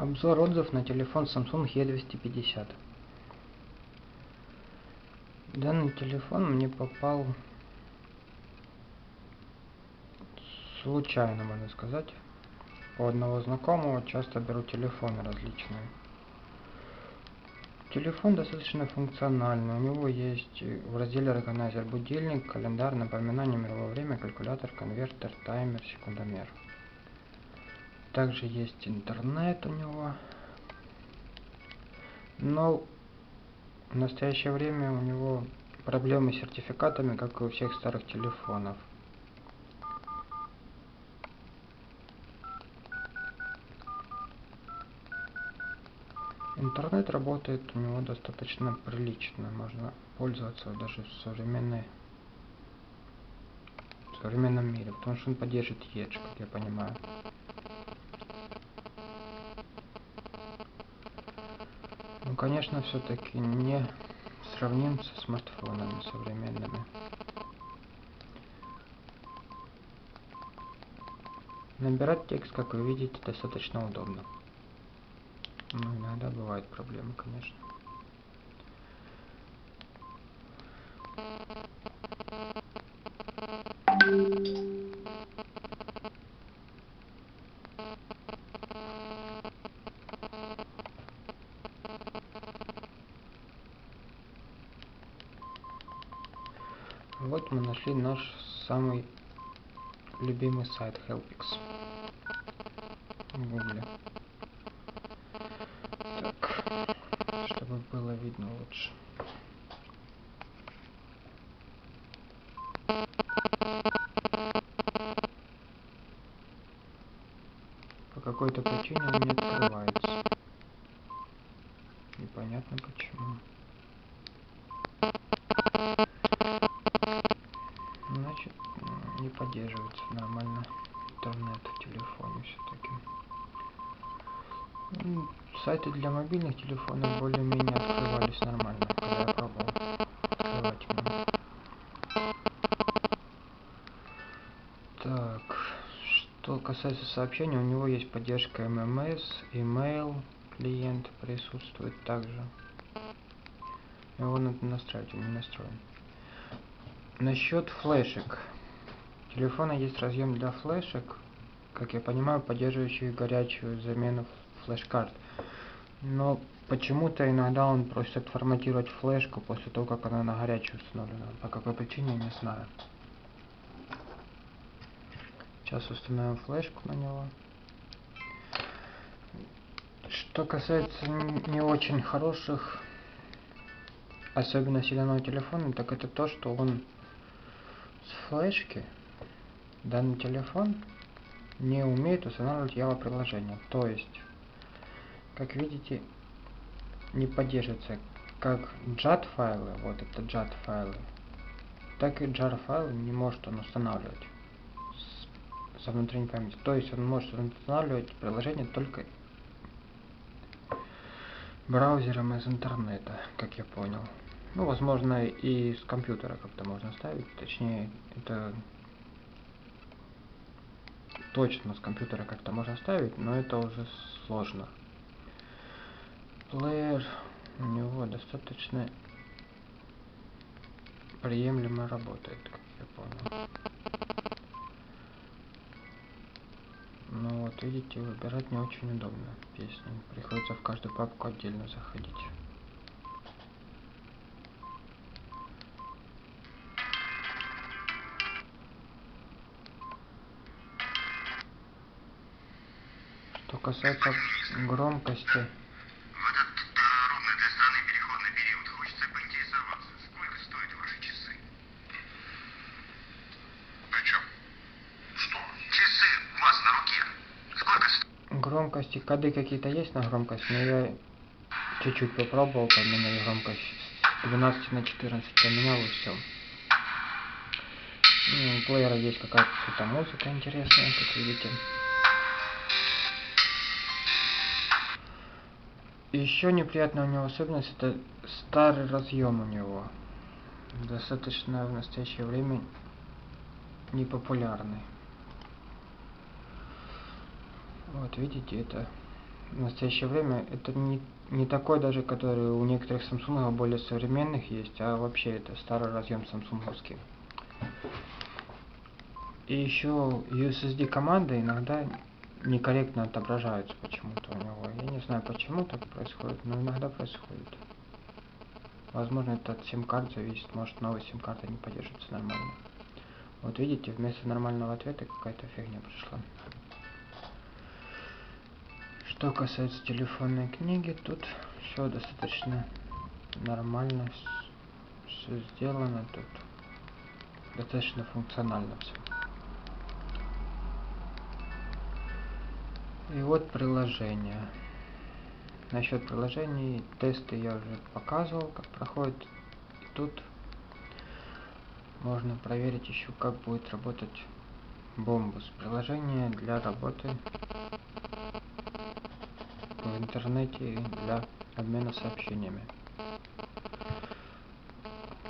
Обзор отзыв на телефон Samsung E250. Данный телефон мне попал случайно, можно сказать. У одного знакомого часто беру телефоны различные. Телефон достаточно функциональный. У него есть в разделе органайзер будильник, календарь, напоминание, мировое время, калькулятор, конвертер, таймер, секундомер. Также есть интернет у него. Но в настоящее время у него проблемы с сертификатами, как и у всех старых телефонов. Интернет работает у него достаточно прилично, можно пользоваться даже в современной в современном мире, потому что он поддерживает Edge, как я понимаю. Ну, конечно, все-таки не сравним со смартфонами современными. Набирать текст, как вы видите, достаточно удобно. Ну, иногда бывают проблемы, конечно. Вот мы нашли наш самый любимый сайт Helpix в. Так, чтобы было видно лучше. По какой-то причине он не открывается. Непонятно почему. Значит, не поддерживается нормально интернет в телефоне все-таки. Ну, сайты для мобильных телефонов более-менее открывались нормально, когда я пробовал открывать меня. Так, что касается сообщений, у него есть поддержка MMS, email, клиент присутствует также. Его надо настраивать, он не настроен. Насчет флешек. Телефона есть разъем для флешек, как я понимаю, поддерживающий горячую замену флеш-карт. Но почему-то иногда он просит отформатировать флешку после того, как она на горячую установлена. По какой причине, не знаю. Сейчас установим флешку на него. Что касается не очень хороших особенностей данного телефона, так это то, что он с флешки данный телефон не умеет устанавливать Java приложение. То есть, как видите, не поддерживается как JAT файлы, вот это JAT файлы, так и JAR файлы не может он устанавливать с, со внутренней памяти. То есть он может устанавливать приложение только браузером из интернета, как я понял. Ну, возможно, и с компьютера как-то можно ставить. Точнее, это точно с компьютера как-то можно ставить, но это уже сложно. Плеер у него достаточно приемлемо работает, как я понял. Ну вот, видите, выбирать не очень удобно песни. Приходится в каждую папку отдельно заходить. Сколько стоят? громкости, коды какие-то есть на громкость, но я чуть-чуть попробовал поменять громкость с 12 на 14, поменял и все. Ну, у плеера есть какая-то что-то музыка интересная, как видите. Еще неприятная у него особенность это старый разъем у него. Достаточно в настоящее время непопулярный. Вот видите, это в настоящее время это не, не такой даже, который у некоторых Samsung более современных есть, а вообще это старый разъем самсунговский. И еще USSD команды иногда некорректно отображаются почему-то у него. Я не знаю, почему так происходит, но иногда происходит. Возможно, это от сим-карт зависит, может новая сим-карта не поддерживается нормально. Вот видите, вместо нормального ответа какая-то фигня пришла. Что касается телефонной книги, тут все достаточно нормально, все сделано тут. Достаточно функционально все. И вот приложение. Насчет приложений, тесты я уже показывал, как проходит. И тут можно проверить еще, как будет работать Bombus. Приложение для работы в интернете для обмена сообщениями.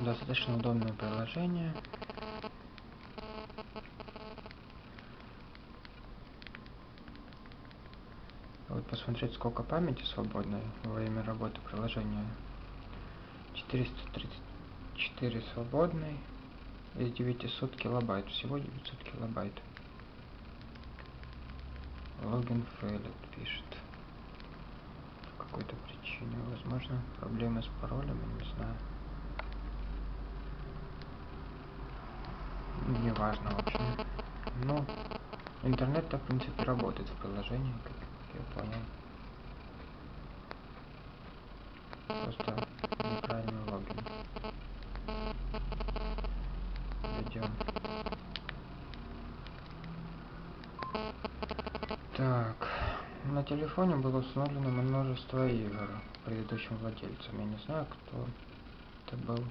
Достаточно удобное приложение. Вот посмотреть, сколько памяти свободной во время работы приложения. 434 свободной из 900 килобайт. Всего 900 килобайт. Логин failed пишет. По какой-то причине. Возможно, проблемы с паролем, я не знаю. Неважно, в общем. Ну, интернет-то, в принципе, работает в приложении, как я понял. Просто неправильный логин. Идем. Так, на телефоне было установлено множество игр предыдущим владельцам. Я не знаю, кто это был.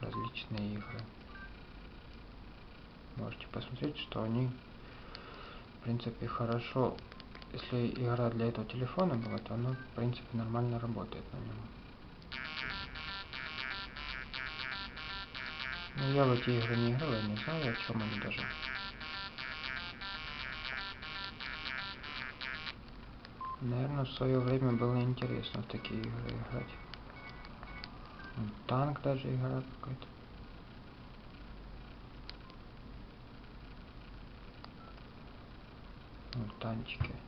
Различные игры. Можете посмотреть, что они, в принципе, хорошо. Если игра для этого телефона была, то она, в принципе, нормально работает на нем. Ну, я в эти игры не играл, я не знаю, о чем они даже. Наверное, в свое время было интересно в такие игры играть. Вон Танк даже игра какая-то. Вон танчики.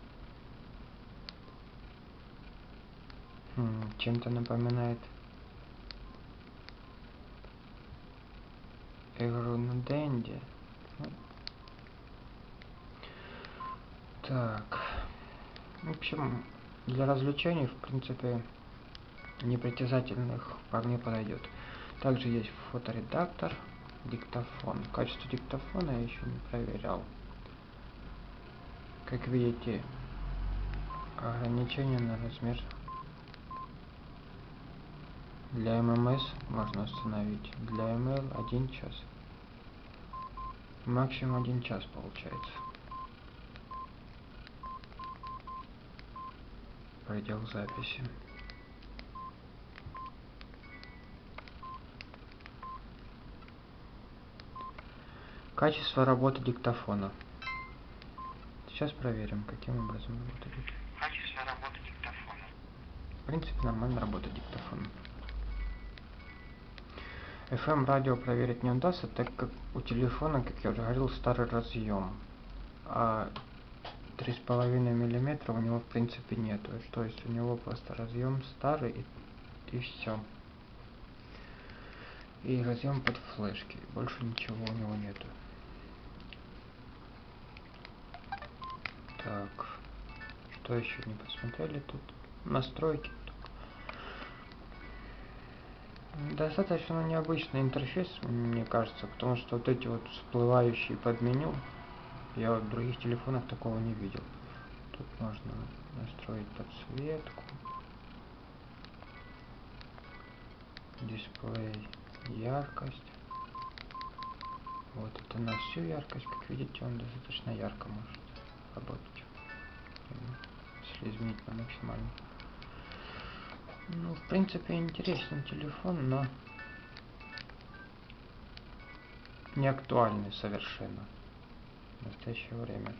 Чем-то напоминает игру на. Ну. Так. В общем, для развлечений, в принципе, непритязательных вполне подойдет. Также есть фоторедактор, диктофон. Качество диктофона я еще не проверял. Как видите, ограничение на размер для ММС можно установить. Для email 1 час. Максимум 1 час получается. Предел записи. Качество работы диктофона. Сейчас проверим, каким образом работает. Качество работы диктофона. В принципе, нормально работает диктофон. FM радио проверить не удастся, так как у телефона, как я уже говорил, старый разъем. А 3,5 миллиметра у него в принципе нету. То есть у него просто разъем старый и, и все. И разъем под флешки. Больше ничего у него нету. Так. Что еще не посмотрели тут? Настройки. Достаточно необычный интерфейс, мне кажется, потому что вот эти вот всплывающие под меню, я в других телефонах такого не видел. Тут можно настроить подсветку, дисплей, яркость. Вот это на всю яркость, как видите, он достаточно ярко может работать. Если изменить на максимальную. Ну, в принципе, интересный телефон, но не актуальный совершенно в настоящее время.